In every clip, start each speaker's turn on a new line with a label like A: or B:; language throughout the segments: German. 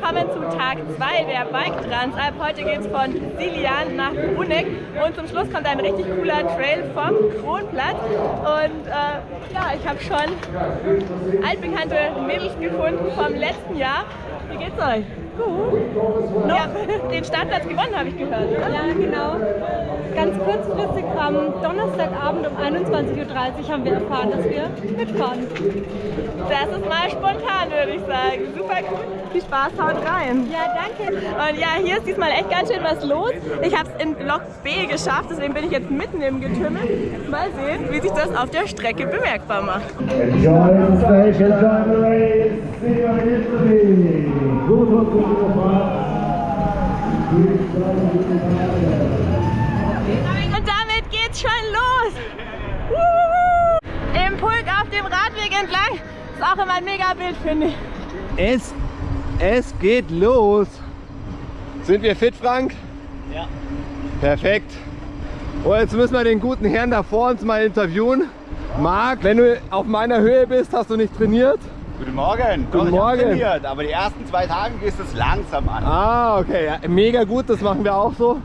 A: willkommen zu Tag 2 der Bike Transalp. Heute geht es von Silian nach Bruneck und zum Schluss kommt ein richtig cooler Trail vom Kronplatz. Und äh, ja, ich habe schon altbekannte Mädels gefunden vom letzten Jahr. Wie geht's euch? Gut. Ja, den Startplatz gewonnen, habe ich gehört. Oder?
B: Ja, genau. Ganz kurzfristig am Donnerstagabend um 21.30 Uhr haben wir erfahren, dass wir mitfahren.
A: Das ist mal spontan, würde ich sagen. Super cool. Viel Spaß, haut rein.
B: Ja, danke.
A: Und ja, hier ist diesmal echt ganz schön was los. Ich habe es in Block B geschafft, deswegen bin ich jetzt mitten im Getümmel. Mal sehen, wie sich das auf der Strecke bemerkbar macht.
C: Enjoy the station, enjoy the race, see you in Italy.
A: Und damit geht's schon los. Im Pulk auf dem Radweg entlang. Ist auch immer ein mega Bild, finde ich.
D: Es, es geht los. Sind wir fit, Frank?
E: Ja.
D: Perfekt. Und jetzt müssen wir den guten Herrn da vor uns mal interviewen. Marc, wenn du auf meiner Höhe bist, hast du nicht trainiert?
E: Guten Morgen.
D: Guten
E: Doch,
D: Morgen.
E: Trainiert, aber die ersten zwei Tage gehst es langsam an.
D: Ah, okay. Ja, mega gut, das machen wir auch so.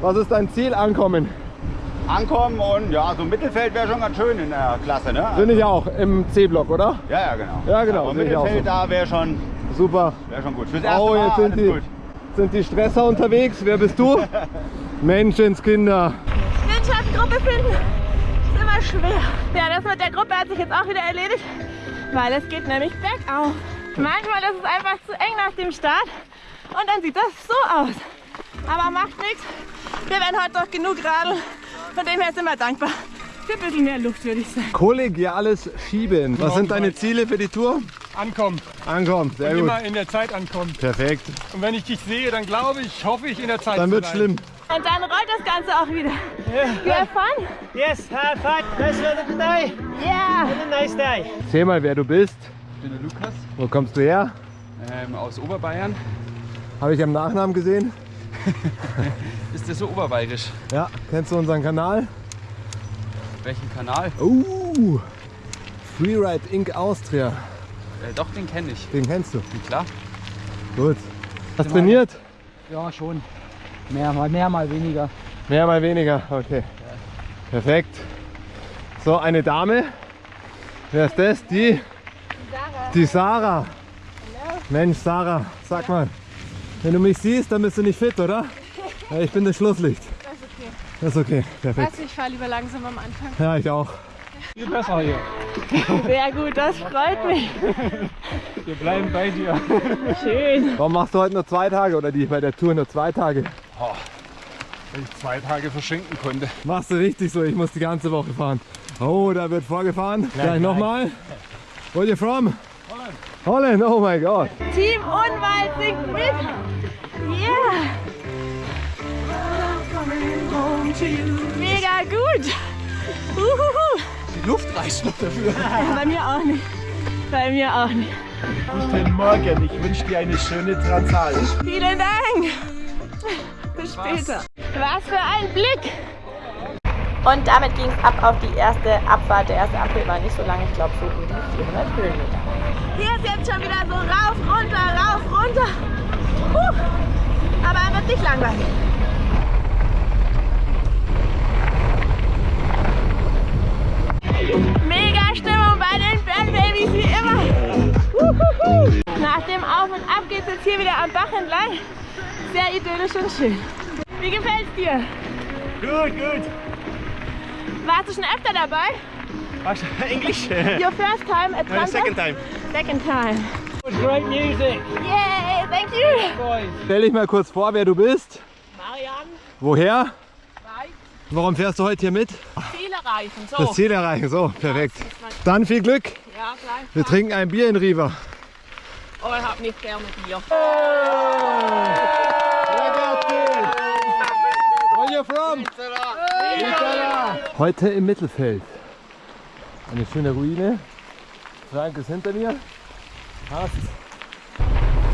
D: Was ist dein Ziel? Ankommen.
E: Ankommen und ja, so Mittelfeld wäre schon ganz schön in der Klasse, ne?
D: Finde ich auch im C-Block, oder?
E: Ja, ja, genau.
D: Ja, genau,
E: Aber Mittelfeld
D: so.
E: da wäre schon,
D: Super.
E: wär schon gut. Fürs erste
D: Oh,
E: Mal
D: jetzt sind
E: alles
D: die,
E: gut.
D: sind die Stresser unterwegs. Wer bist du? Menschenskinder.
A: Windschatgruppe finden ist immer schwer. Ja, das mit der Gruppe hat sich jetzt auch wieder erledigt, weil es geht nämlich bergauf. Manchmal ist es einfach zu eng nach dem Start und dann sieht das so aus. Aber macht nichts. Wir werden heute doch genug radeln. Von dem her sind wir dankbar. Für ein bisschen mehr Luft, würde ich sagen.
D: Kollegiales Schieben. Was sind deine Ziele für die Tour?
F: ankommen.
D: Ankommen, sehr gut.
F: Immer in der Zeit ankommen.
D: Perfekt.
F: Und wenn ich dich sehe, dann glaube ich, hoffe ich in der Zeit
D: Dann wird schlimm.
A: Und dann rollt das Ganze auch wieder. You have fun?
G: Yes, have fun. Nice weather today.
A: Yeah!
G: And a nice day.
D: Erzähl mal, wer du bist.
H: Ich bin der Lukas
D: Wo kommst du her?
H: ähm, aus Oberbayern.
D: Habe ich am Nachnamen gesehen.
H: Ist der so oberbayerisch?
D: Ja, kennst du unseren Kanal?
H: Welchen Kanal?
D: Uh, Freeride Inc. Austria.
H: Äh, doch, den kenne ich.
D: Den kennst du.
H: Klar.
D: Gut. Hast trainiert?
G: Ja, schon. Mehr mal mehr, mal weniger.
D: Mehr, mal weniger. Okay. Perfekt. So, eine Dame. Wer ist das? Die? Die Sarah. Mensch, Sarah, sag mal. Wenn du mich siehst, dann bist du nicht fit, oder? Ja, ich bin das Schlusslicht.
B: Das ist okay.
D: Das ist okay. Perfekt.
B: Also ich fahre lieber langsam am Anfang.
D: Ja, ich auch.
F: Viel besser hier.
A: Sehr gut, das freut mich.
F: Wir bleiben bei dir.
A: Schön.
D: Warum machst du heute nur zwei Tage oder die bei der Tour nur zwei Tage?
F: Wenn ich zwei Tage verschenken konnte.
D: Machst du richtig so, ich muss die ganze Woche fahren. Oh, da wird vorgefahren. Gleich nochmal. Where you from? Holland. Holland, oh mein Gott.
A: Team Unwald singt mit. Yeah. Mega gut. Uhuhu.
F: Die Luft reicht noch dafür.
A: Ja, bei mir auch nicht. Bei mir auch nicht.
E: Guten Morgen. Ich wünsche dir eine schöne Transal.
A: Vielen Dank. Bis später. Was für ein Blick. Und damit ging es ab auf die erste Abfahrt. Der erste Abfahrt war nicht so lang, ich glaube so um die 400 Höhenmeter. Hier ist jetzt schon wieder so rauf, runter, rauf, runter. Puh. Aber er wird nicht langweilig. Mega Stimmung bei den Band Babys wie immer. Nach dem Auf und Ab geht es jetzt hier wieder am Bach entlang. Sehr idyllisch und schön. Wie gefällt's dir?
G: Good, good.
A: Warst du schon öfter dabei?
G: English?
A: Your first time at Trans
G: second time.
A: Second time.
G: Great music.
A: Yay, thank you.
D: Stell dich mal kurz vor, wer du bist.
A: Marianne,
D: Woher? Warum fährst du heute hier mit?
A: Ziel erreichen. So.
D: Das Ziel erreichen, so, perfekt. Dann viel Glück.
A: Ja, gleich.
D: Wir trinken ein Bier in Riva.
A: Oh, ich hab nicht gerne Bier.
D: Where you from? Heute im Mittelfeld. Eine schöne Ruine. Frank ist hinter mir. Hast.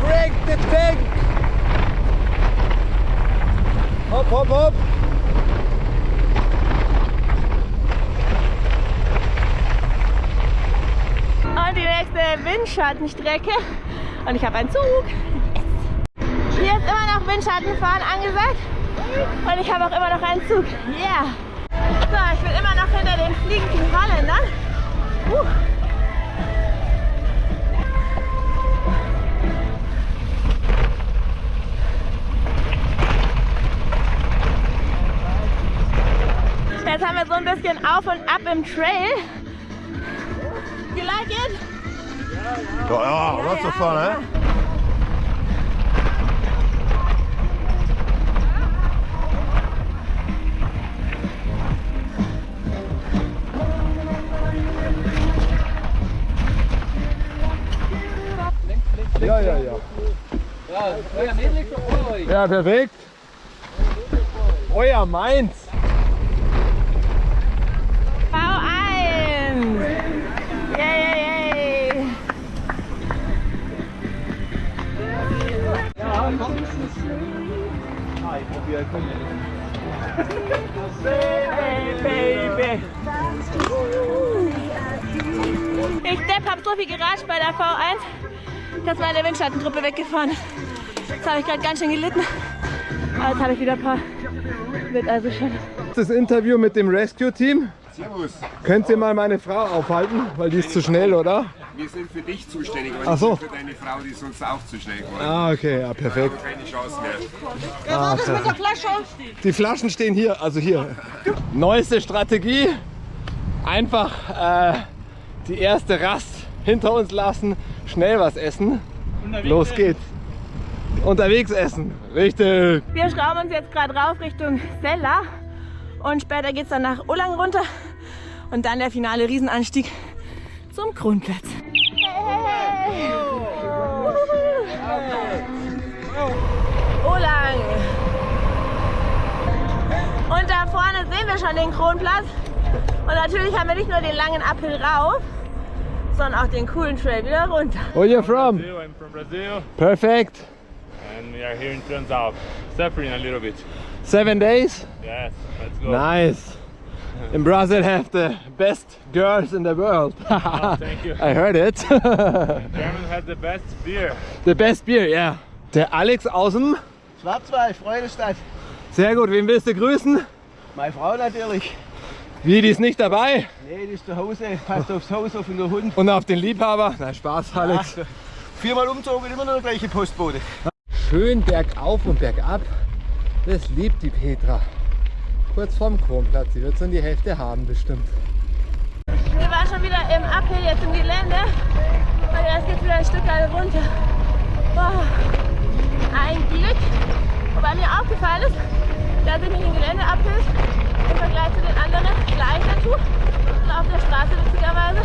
D: Frank the Tank! Hopp, hopp, hopp!
A: Und die nächste Windschattenstrecke. Und ich habe einen Zug. Yes. Hier ist immer noch Windschattenfahren angesagt. Und ich habe auch immer noch einen Zug. Yeah! So, ich bin immer noch hinter den fliegenden Holländern. Uh. Jetzt haben wir so ein bisschen auf und ab im Trail. You like it?
D: Ja, ja, lots of fun, eh? Ja, ja, ja. Ja, perfekt. Euer meins.
A: V1! Yay, yay, yay! Ich Depp hab so viel geratscht bei der V1, dass meine Windschattengruppe weggefahren ist. Jetzt habe ich gerade ganz schön gelitten. Aber jetzt habe ich wieder ein paar. Wird also schon.
D: Das Interview mit dem Rescue-Team.
E: Servus.
D: Könnt ihr mal meine Frau aufhalten? Weil die ist zu schnell, oder?
E: Wir sind für dich zuständig, aber
D: Ach so.
E: nicht für deine Frau, die ist sonst auch zu schnell geworden.
D: Ah, okay, ja, perfekt.
E: Keine Chance mehr.
D: Ah, perfekt. Die Flaschen stehen hier, also hier. Neueste Strategie. Einfach äh, die erste Rast hinter uns lassen, schnell was essen. Los geht's. Unterwegs essen. Richtig.
A: Wir schrauben uns jetzt gerade rauf Richtung Sella und später geht es dann nach Ulang runter und dann der finale Riesenanstieg zum Kronplatz. Ulang! Und da vorne sehen wir schon den Kronplatz und natürlich haben wir nicht nur den langen Uphill rauf, sondern auch den coolen Trail wieder runter.
D: Where you from?
I: Brazil, I'm from Brazil
D: Perfect.
I: and we are here in Transalp, suffering a little bit.
D: Seven days.
I: Yes, let's go.
D: Nice. In Brazil have the best girls in the world.
I: Oh, thank you.
D: I heard it.
I: German has the best beer.
D: the best beer, yeah. Der Alex aus dem.
G: Schwarzwald, Freudestadt.
D: Sehr gut, wen willst du grüßen?
G: Meine Frau natürlich.
D: Wie, die ist nicht dabei?
G: Nee, die ist zu Hause, passt aufs Haus auf den Hund.
D: Und auf den Liebhaber? Na, Spaß, Alex.
G: Viermal umzogen, immer noch der gleiche Postbote.
D: Schön bergauf und bergab. Das liebt die Petra. Kurz vorm Kronplatz. Sie wird so in die Hälfte haben, bestimmt.
A: Wir waren schon wieder im Uphill jetzt im Gelände und jetzt geht wieder ein Stück weit runter. Boah, ein Glück. Wobei mir aufgefallen ist, dass ich mich im Gelände Uphill im Vergleich zu den anderen leichter tue und auf der Straße witzigerweise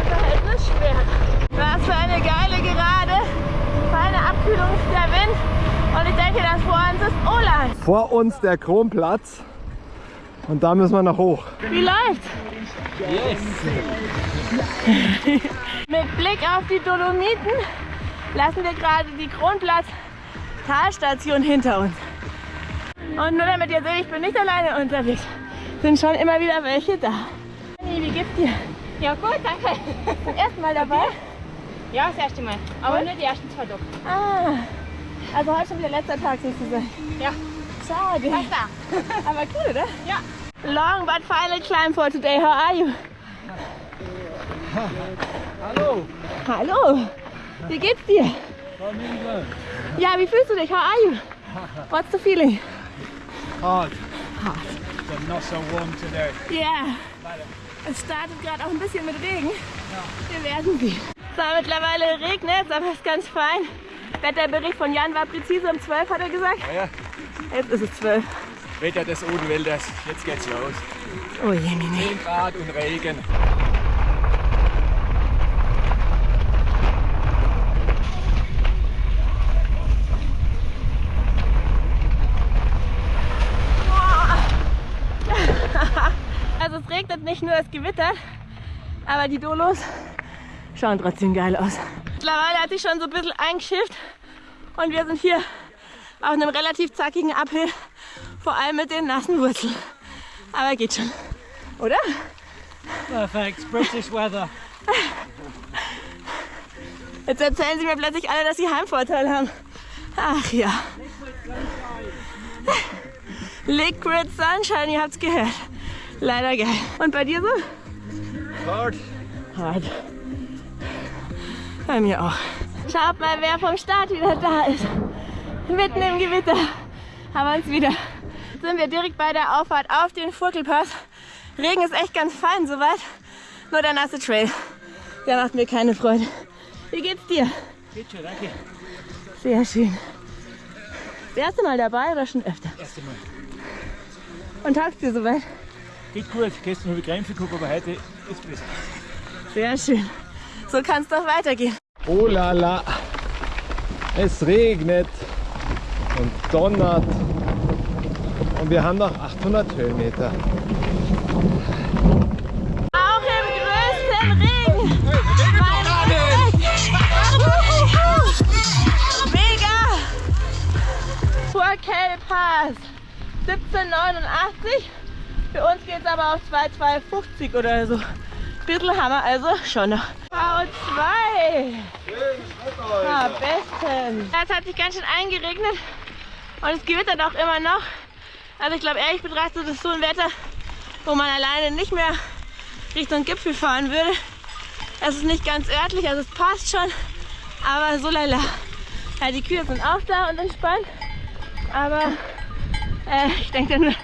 A: im Verhältnis schwerer. Was für eine geile Gerade, feine Abkühlung ist der Wind und ich denke, das vor uns ist Oland.
D: Vor uns der Kronplatz. Und da müssen wir noch hoch.
A: Wie läuft's? Mit Blick auf die Dolomiten lassen wir gerade die Kronplatz Talstation hinter uns. Und nur damit ihr seht, ich bin nicht alleine unterwegs. Sind schon immer wieder welche da. Anni, wie geht's dir?
B: Ja gut, danke.
A: Zum ersten Mal dabei?
B: Ja, das erste Mal. Aber nur die ersten zwei Tage.
A: Ah, also heute schon wieder letzter Tag sozusagen.
B: Ja.
A: Schade. Aber cool, oder?
B: Ja.
A: Long but final climb for today. How are you?
G: Hallo.
A: Hallo. Wie geht's dir? Ja, wie fühlst du dich? How are you? What's the feeling?
G: Hard. But not so warm today.
A: Ja. Es startet gerade auch ein bisschen mit Regen. Wir werden sehen. So, mittlerweile regnet es, aber es ist ganz fein. Wetterbericht von Jan war präzise um 12, hat er gesagt.
G: Ja.
A: Jetzt ist es 12.
G: Wetter des Odenwälders. Jetzt geht's los.
A: Oh je, nee, nee.
G: 10 Grad und Regen.
A: Also nicht nur, es gewittert, aber die Dolos schauen trotzdem geil aus. Mittlerweile hat sich schon so ein bisschen eingeschifft und wir sind hier auf einem relativ zackigen Uphill, vor allem mit den nassen Wurzeln. Aber geht schon, oder?
G: Perfect. British weather.
A: Jetzt erzählen sie mir plötzlich alle, dass sie Heimvorteil haben. Ach ja. Liquid Sunshine, ihr habt's gehört. Leider geil. Und bei dir so?
D: Hart.
A: Hart. Bei mir auch. Schaut mal, wer vom Start wieder da ist. Mitten im Gewitter haben wir uns wieder. Sind wir direkt bei der Auffahrt auf den Furkelpass. Regen ist echt ganz fein soweit. Nur der nasse Trail. Der macht mir keine Freude. Wie geht's dir?
G: Geht schon, danke.
A: Sehr schön. Das erste Mal dabei oder schon öfter?
G: Erste Mal.
A: Und taugst dir soweit?
G: Geht gut. Gestern habe ich Krämpfe gehabt, aber heute ist besser.
A: Sehr schön. So kann es doch weitergehen.
D: Oh la la. Es regnet und donnert. Und wir haben noch 800 Höhenmeter.
A: Auch im größten Regen. Respekt. Mega. Pass. 1789. Für uns geht es aber auf 2250 oder so. Bisschen haben wir also schon noch. V2. Ja, bestens. Es hat sich ganz schön eingeregnet und es gewittert auch immer noch. Also ich glaube ehrlich betrachtet ist so ein Wetter, wo man alleine nicht mehr Richtung Gipfel fahren würde. Es ist nicht ganz örtlich, also es passt schon, aber so lala. Ja, die Kühe sind auch da und entspannt, aber äh, ich denke,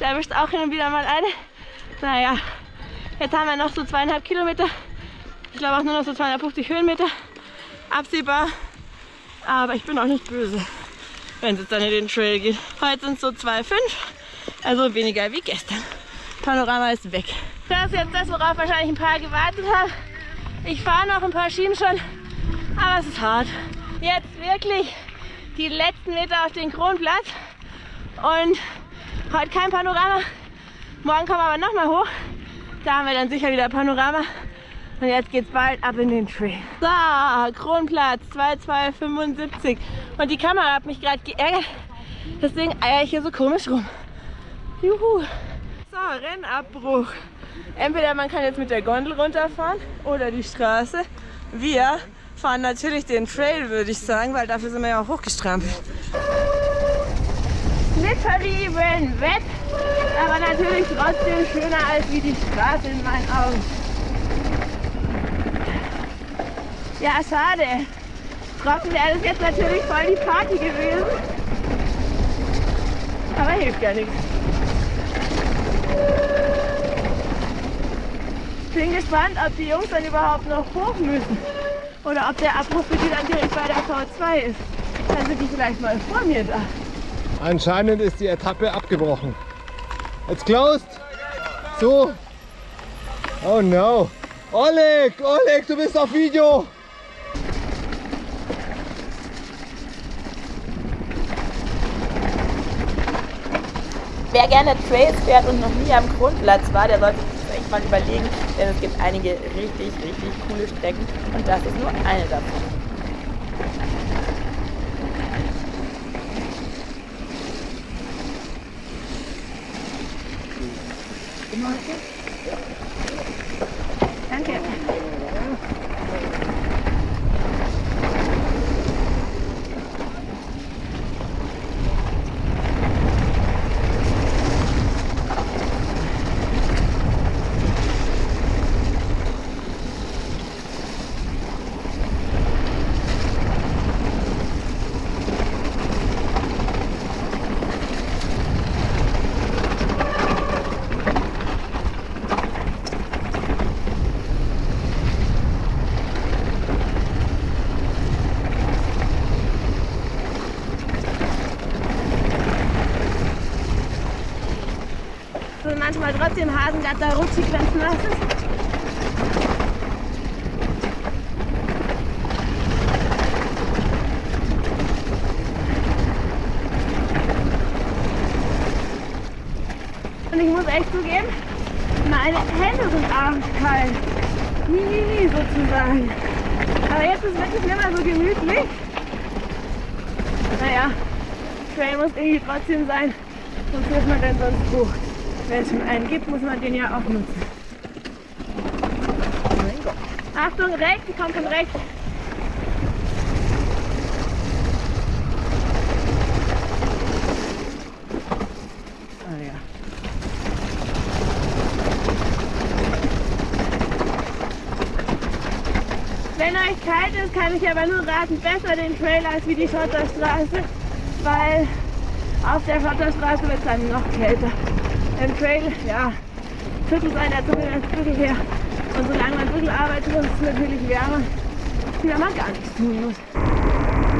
A: da erwischt auch hin und wieder mal eine. Naja, jetzt haben wir noch so zweieinhalb Kilometer. Ich glaube auch nur noch so 250 Höhenmeter absehbar. Aber ich bin auch nicht böse, wenn es jetzt dann in den Trail geht. Heute sind es so 2,5, also weniger wie gestern. Panorama ist weg. Das ist jetzt das, worauf wahrscheinlich ein paar gewartet haben. Ich fahre noch ein paar Schienen schon, aber es ist hart. Jetzt wirklich die letzten Meter auf den Kronplatz und heute kein Panorama. Morgen kommen wir aber nochmal hoch. Da haben wir dann sicher wieder Panorama. Und jetzt geht's bald ab in den Trail. So, Kronplatz 2275. Und die Kamera hat mich gerade geärgert. Deswegen eier ich hier so komisch rum. Juhu. So, Rennabbruch. Entweder man kann jetzt mit der Gondel runterfahren oder die Straße. Wir fahren natürlich den Trail, würde ich sagen, weil dafür sind wir ja auch hochgestrampelt. Schlitterlieben Wett, aber natürlich trotzdem schöner als wie die Straße in meinen Augen. Ja, schade. Trocken wäre das jetzt natürlich voll die Party gewesen. Aber hilft ja nichts. Bin gespannt, ob die Jungs dann überhaupt noch hoch müssen. Oder ob der Abbruch für die dann direkt bei der V2 ist. Dann sind die vielleicht mal vor mir da.
D: Anscheinend ist die Etappe abgebrochen. It's closed. So. Oh no. Oleg, Oleg, du bist auf Video.
A: Wer gerne Trails fährt und noch nie am Grundplatz war, der sollte sich echt mal überlegen, denn es gibt einige richtig, richtig coole Strecken und das ist nur eine davon. Danke. Manchmal trotzdem Hasengatter es nass ist. Und ich muss echt zugeben, meine Hände sind abends. Nie, nie, nie sozusagen. Aber jetzt ist wirklich nicht mehr so gemütlich. Naja, Trail muss irgendwie trotzdem sein. Sonst wird man denn sonst hoch wenn es schon einen gibt, muss man den ja auch nutzen. Achtung, rechts, die kommt von rechts. Ah, wenn euch kalt ist, kann ich aber nur raten, besser den Trail als wie die Schotterstraße, weil auf der Schotterstraße wird es dann noch kälter. Im Trail, ja, Viertel sein der Zunge ein Viertel her. Und solange man ein Viertel arbeitet, ist es natürlich wärmer, wie wenn man gar nichts tun muss.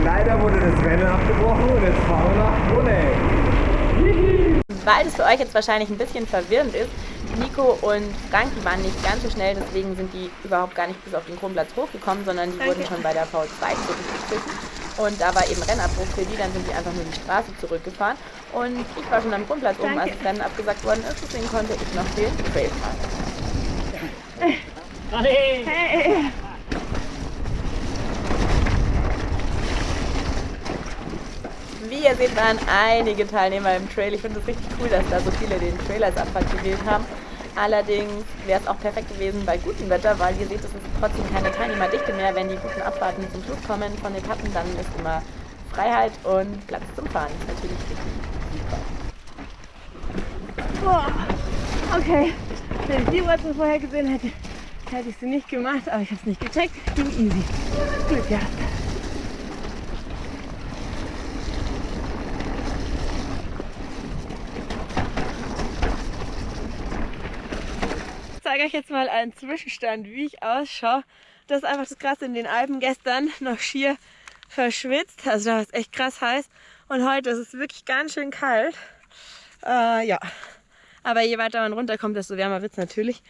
D: Leider wurde das Rennen abgebrochen und jetzt fahren wir nach Bruneck.
A: Weil es für euch jetzt wahrscheinlich ein bisschen verwirrend ist, Nico und Frank, die waren nicht ganz so schnell, deswegen sind die überhaupt gar nicht bis auf den Kronplatz hochgekommen, sondern die
B: Danke.
A: wurden schon bei der V2 zurückgepfiffen. Und da war eben Rennabbruch für die, dann sind die einfach nur die Straße zurückgefahren. Und ich war schon am Kronplatz oben, als das Rennen abgesagt worden ist, deswegen konnte ich noch den Trail fahren. Hey. Wie ihr seht, waren einige Teilnehmer im Trail. Ich finde es richtig cool, dass da so viele den Trail als Abfahrt gewählt haben. Allerdings wäre es auch perfekt gewesen bei gutem Wetter, weil ihr seht, es ist trotzdem keine Teilnehmerdichte mehr. Wenn die guten Abfahrten zum Schluss kommen von Etappen, dann ist immer Freiheit und Platz zum Fahren. Natürlich richtig super. Boah. Okay, wenn ich die Wurzeln vorher gesehen hätte, hätte ich sie nicht gemacht, aber ich habe es nicht gecheckt. Ging easy. Glück gehabt. Ich zeige euch jetzt mal einen Zwischenstand, wie ich ausschaue. Das ist einfach das Krasse in den Alpen. Gestern noch schier verschwitzt, also da war es echt krass heiß. Und heute ist es wirklich ganz schön kalt. Äh, ja, aber je weiter man runterkommt, desto wärmer wird es natürlich.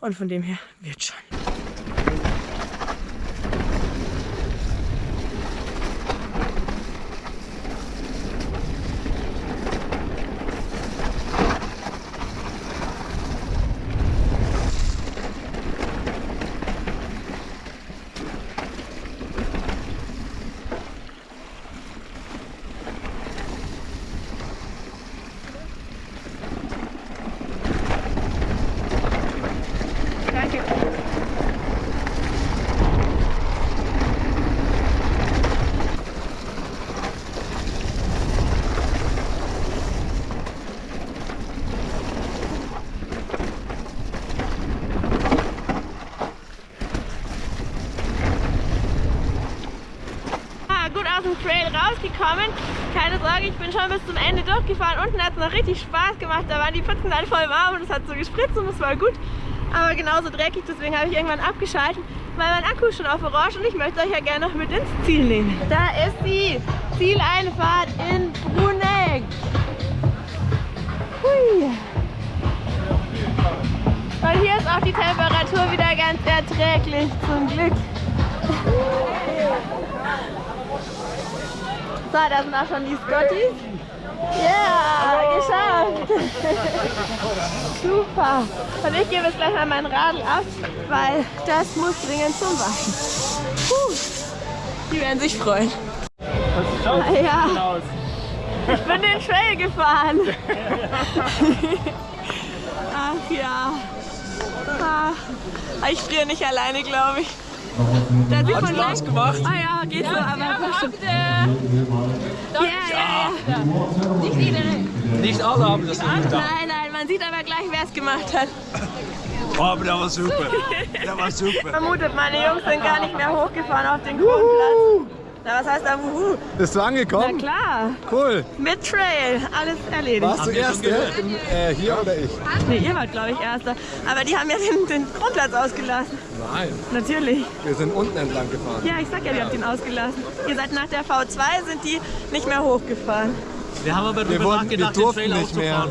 A: Und von dem her wird schon. Danke. Ah, gut aus dem Trail rausgekommen. Keine Sorge, ich bin schon bis zum Ende durchgefahren. Unten hat es noch richtig Spaß gemacht. Da waren die Pfützen dann voll warm und es hat so gespritzt und es war gut. Aber genauso dreckig, deswegen habe ich irgendwann abgeschalten, weil mein Akku ist schon auf Orange und ich möchte euch ja gerne noch mit ins Ziel nehmen. Da ist sie, Zieleinfahrt in Bruneck. Hui. Und hier ist auch die Temperatur wieder ganz erträglich, zum Glück. So, da sind auch schon die Scotties. Ja, geschafft. Super. Und ich gebe jetzt gleich mal mein Radl ab, weil das muss dringend zum Waschen. Puh. Die werden sich freuen. Ja. Ich bin den Trail gefahren. Ach ja. Ah, ich friere nicht alleine, glaube ich. Da sieht man Spaß gemacht. Ah ja, geht so, aber. Ja, ja, ja.
J: Nicht alle haben das nicht getan.
A: Nein, nein, man sieht aber gleich, wer es gemacht hat.
J: Oh, aber der war super. Der war super.
A: Vermutet, meine Jungs sind gar nicht mehr hochgefahren auf den Kronplatz. Na, was heißt da Wuhu?
D: Bist du
A: Na
D: angekommen?
A: klar,
D: Cool.
A: mit Trail, alles erledigt.
D: Warst du Erste? Im, äh, hier oder ich?
A: Nee, ihr wart, glaube ich, Erster. Aber die haben ja den, den Kronplatz ausgelassen.
D: Nein.
A: Natürlich.
D: Wir sind unten entlang gefahren.
A: Ja, ich sag ja, die habt ihn ausgelassen. Ihr seid nach der V2, sind die nicht mehr hochgefahren.
J: Wir haben aber
D: Wir,
J: darüber
D: wir
J: nachgedacht, den Trail
D: nicht mehr.